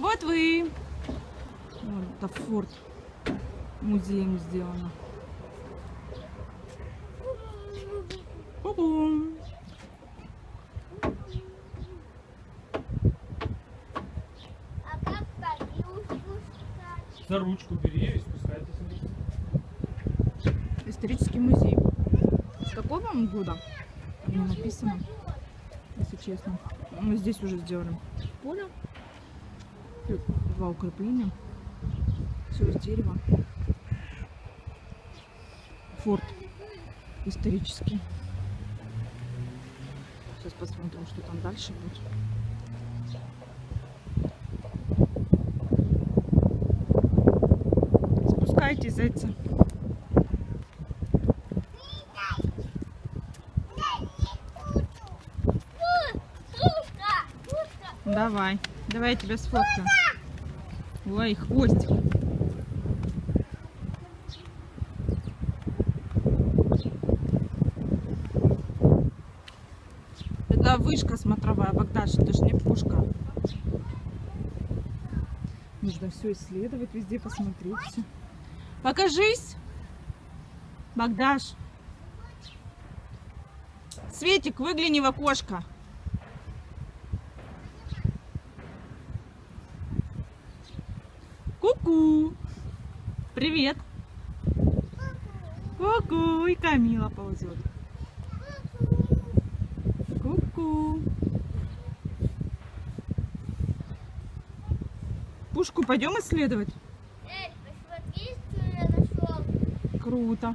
Вот вы. Вот это форт музеем сделано. Ку-ку. А? За ручку бери и спускайтесь вниз. Исторический музей. С какого он года? Не написано, если честно. Мы здесь уже сделали поле. Тут Два укрепления. Все из дерева. Форт исторический. Сейчас посмотрим, что там дальше будет. Спускайтесь, зайцы. Давай. Давай я тебя сфоткаю. Ой, хвостик. Это вышка смотровая, Богдаш, это же не пушка. Нужно все исследовать, везде посмотреть. всё. Покажись, Богдаш. Светик, выгляни в окошко. Ку-ку. Привет. Ку-ку. И Камила ползет. Ку-ку. Пушку пойдем исследовать? Эй, посмотри, что я нашел. Круто.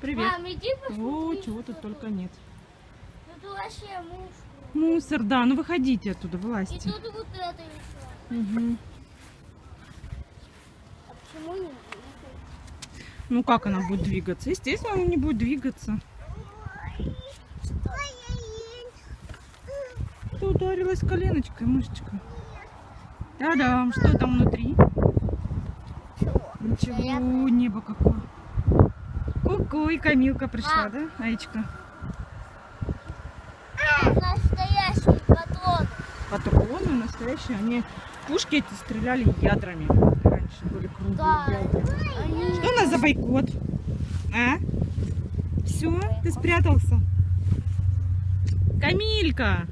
Привет. Мам, иди посмотри. О, чего тут только нет. Тут вообще муж. Мусор, да, ну выходите оттуда, И вылазьте. тут вот это еще. Мгм. А почему не двигается? Ну как она будет двигаться? Естественно, она не будет двигаться. Ты ударилась коленочкой, мышечкой. Да-да, что там внутри? Ничего, небо какое. Ку-ку, и Камилка пришла, Мам. да, Аечка? Патроны настоящие, они пушки эти стреляли ядрами. Раньше были круглые Да. ядра. Что у нас за бойкот? А? Все, ты спрятался? Камилька!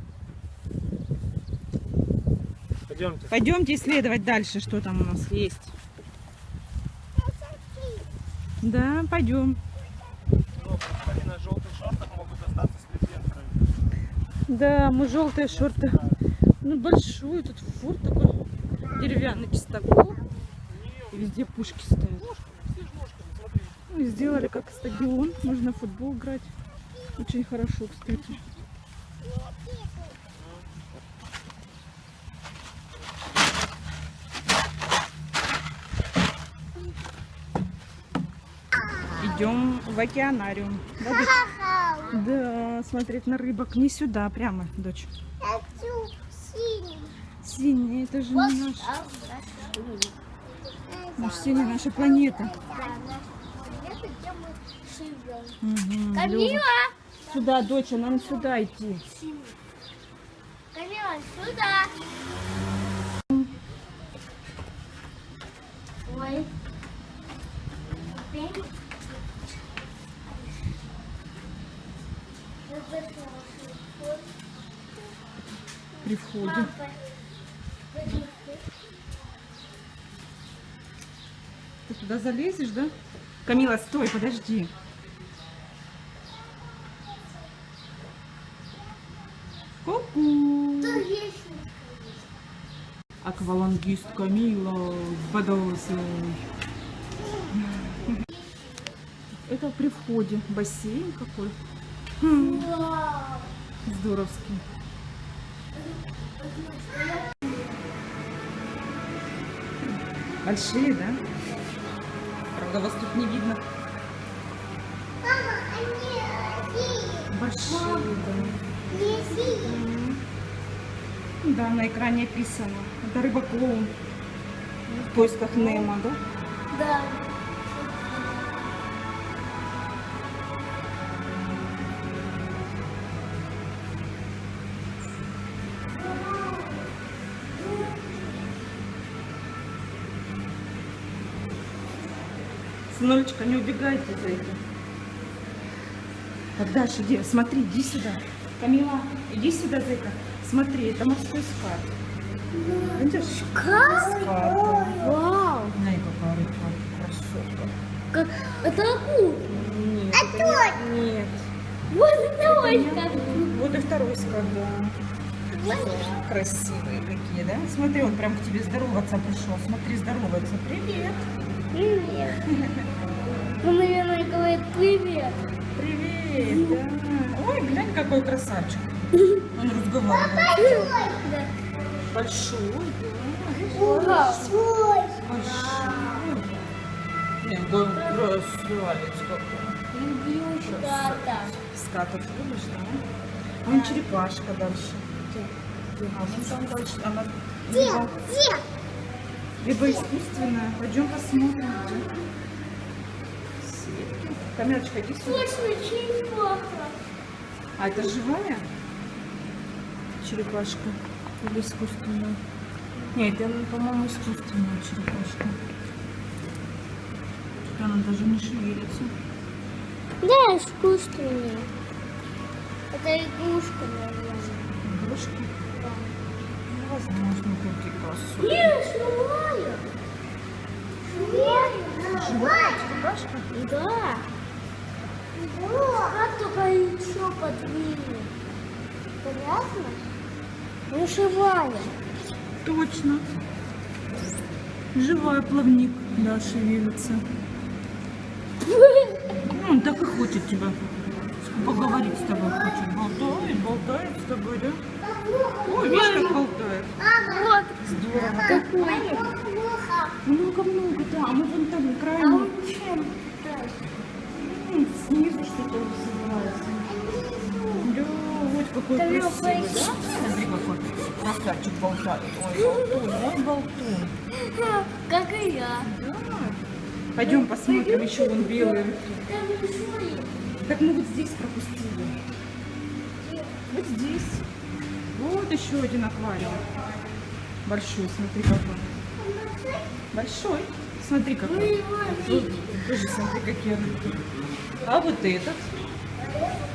Пойдемте. Пойдемте исследовать дальше, что там у нас есть. Да, пойдем. Ну, они на желтых шортах могут остаться с легендой. Да, мы желтые шорты. Ну, большой тут форт такой. Деревянный чистокол. И везде пушки стоят. Ну, сделали как стадион. Можно футбол играть. Очень хорошо, кстати. Идем в океанариум. Да, дочь? Ха-ха. Да, смотреть на рыбок. Не сюда, прямо, дочь. Синий, это же не наш. А, синий, наша планета. Камила! Сюда, доча, нам сюда идти. Камила, сюда! Ой. При входе. Папа, подожди. Туда залезешь, да? Камила, стой, подожди. Ку-ку. Аквалангист Камила с бадосой. Это при входе. Бассейн какой. Хм, здоровский. Большие, да? Правда, вас тут не видно. Мама, они. Большие, да. Да, на экране описано. Это рыба-клоун. В поисках Немо, да? Да. Сынулечка, не убегайте за это. Богдаш, иди, смотри, иди сюда. Камила, иди сюда, зайка. Смотри, это морской скат. Видишь? Как? Скат. Вау! Ай, какая рыбка, красотка. Как... Это акула. Нет, А это не- Нет. Вот это Это как. Вот и второй скат, да. Красивые какие, да? Смотри, он прям к тебе здороваться пришел. Смотри, здоровается. Привет. Привет. Он, наверное, говорит привет. Привет, да. Ой, глянь, какой красавчик. Он разговаривает. Да. Большой, да. Вау. Большой. Нет, да, красавец какой. Люблю что-то. Скатов любишь, да? Вон черепашка дальше. А вон там дальше. Она либо, Где? Либо искусственная. Пойдем посмотрим. где. Сетки. Камилочка, иди сюда. Точно черепаха. А это живая черепашка или искусственная? Нет, это, по-моему, искусственная черепашка. Она даже не шевелится. Да, искусственная. Это игрушка, наверное. Игрушки? Возможно. Живая. Живая черепашка? Да. Как только еще подвинет. Понятно? Ну, живая. Точно. Живая плавник, да, шевелится. Ну, он так и хочет тебя поговорить с тобой хочет. Болтает, болтает с тобой, да? Ой, видишь, как болтает. Вот Здорово. какой. Много-много, да. А мы вон там А крайне он чем? снизу что-то вызывается. Да, вот какой его красивый, да? Смотри, какой красавчик болтает. Ой, болтун, ой, болтун. Как и я. Да. Пойдем посмотрим, еще вон белые. Так мы вот здесь пропустили. Вот здесь. Вот еще один аквариум. Большой, смотри какой. Большой. Смотри какой. тоже смотри, какие. А вот этот.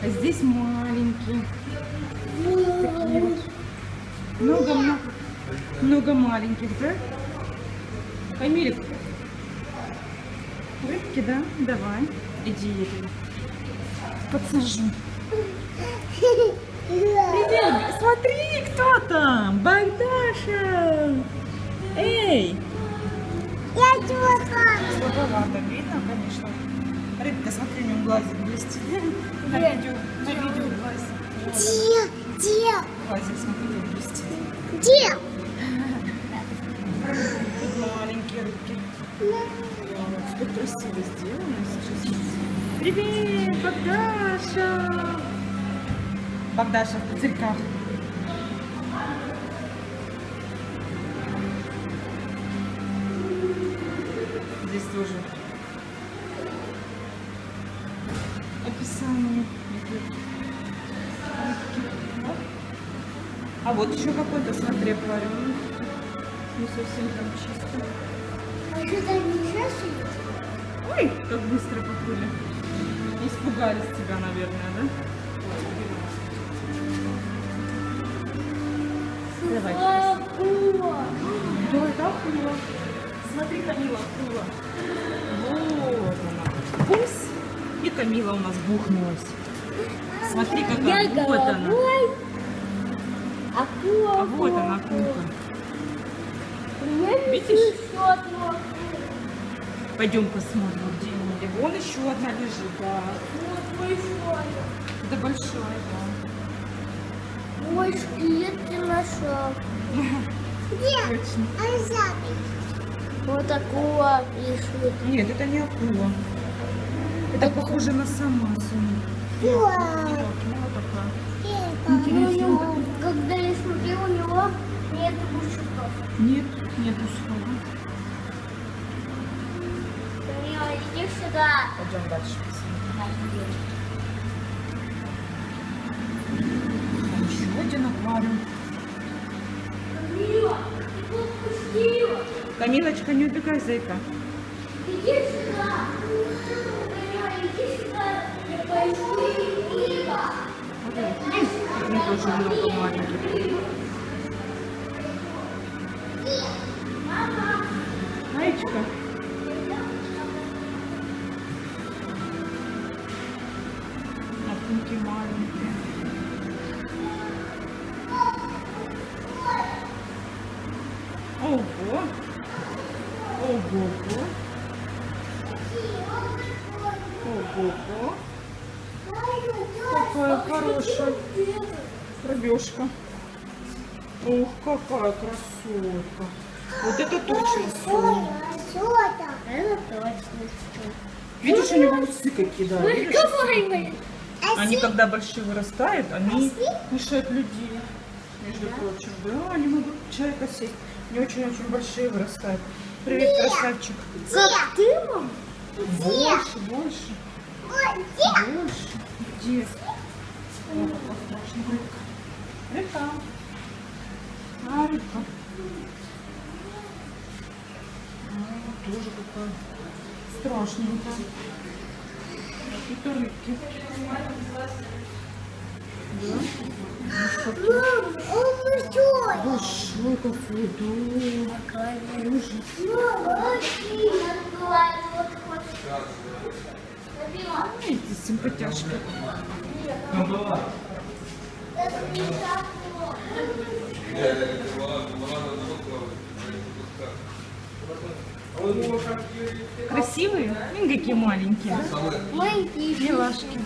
А здесь маленький. Такие вот. Много-много. Много маленьких, да? Камилик. Рыбки, да? Давай. Иди, подсажу. Привет, смотри, кто там? Богдаша! Эй! Я чего Слабовато видно, конечно. Рыбка, смотри, у него глазик блестит. На видео, на видео глазик. Где? Где? Глазик, смотри, блестит. Где? Маленькие рыбки. Что красиво сделано сейчас. Привет, Богдаша! Богдаша в пузырьках. Здесь тоже описание. А вот еще какой-то, смотри, аквариум. Не совсем там чисто. А что-то нельзя сидеть? Ой, как быстро поплыли. Испугались тебя, наверное, да? Давай. Акула. Да, это акула. Смотри, Камила, акула. Вот она. Бумс. И Камила у нас бухнулась. Смотри, какая. Я Вот она. Акула. А вот акула, она, акулка. Меня Видишь? Пойдем посмотрим, где. Вон еще одна лежит, да. Вот большое. Это большая, да. Ой, скелет ты нашел. Где? Точно. Вот акула пишет. Нет, это не акула. Это похоже на самасу. Интересно. Ну, когда я смотрю, у него нет мужиков. Нет, нет усхога. сюда. Пойдем дальше. Там еще один аквариум. Камила, ты подпустила. Камилочка, не убегай, зайка. Иди сюда. Иди сюда. Я пойду, Мила. Вот он, тоже много маленький. Какая хорошая пробежка. Ух, какая красотка. Вот это точно сон. Это точно. Видишь, у него усы какие, да. Разговаривай. Они, когда большие вырастают, они кушают людей. Между прочим, да, они могут человека съесть. Они очень-очень большие вырастают. Привет, красавчик. Как ты, мам? Больше, больше, больше. Где? Какая рыбка. Рыбка. А, рыбка. А, тоже какая страшненькая. Это рыбки. Да? Он большой. Большой какой, да. Ужас. Эти симпатяшки. Красивые? М, какие маленькие. Маленький. Милашки.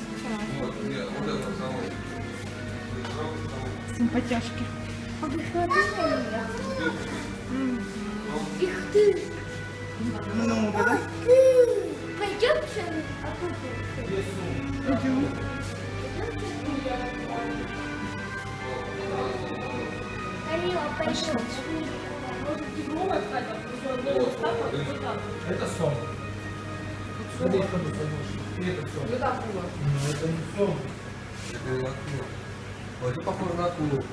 Симпатяшки. Их ты. Много, да? Пойдем А пойдем. Это сон. Больше. И это сон. Ну, это не сон. Это не акула. Это похоже на акулу.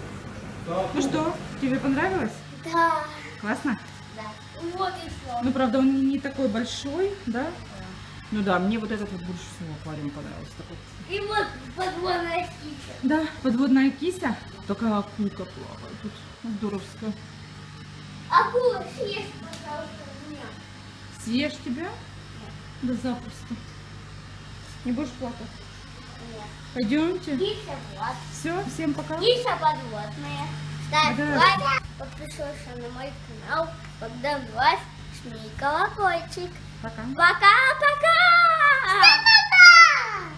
Ну что, тебе понравилось? Да. Классно? Да. Вот и все. Ну, правда, он не такой большой, да? Ну да, мне вот этот вот больше всего аквариум понравился. Такой. И вот подводная птица. Да, подводная кися. Такая акулка плавает тут. Здоровская. Акула, съешь, пожалуйста, меня. Съешь тебя? Да запросто. Не будешь плакать? Нет. Пойдемте. Киса вот. Все, всем пока. Киса подводная. Ставь Да. лайк, подпишись на мой канал, Богдан Власть, жми колокольчик. Пока. Пока-пока!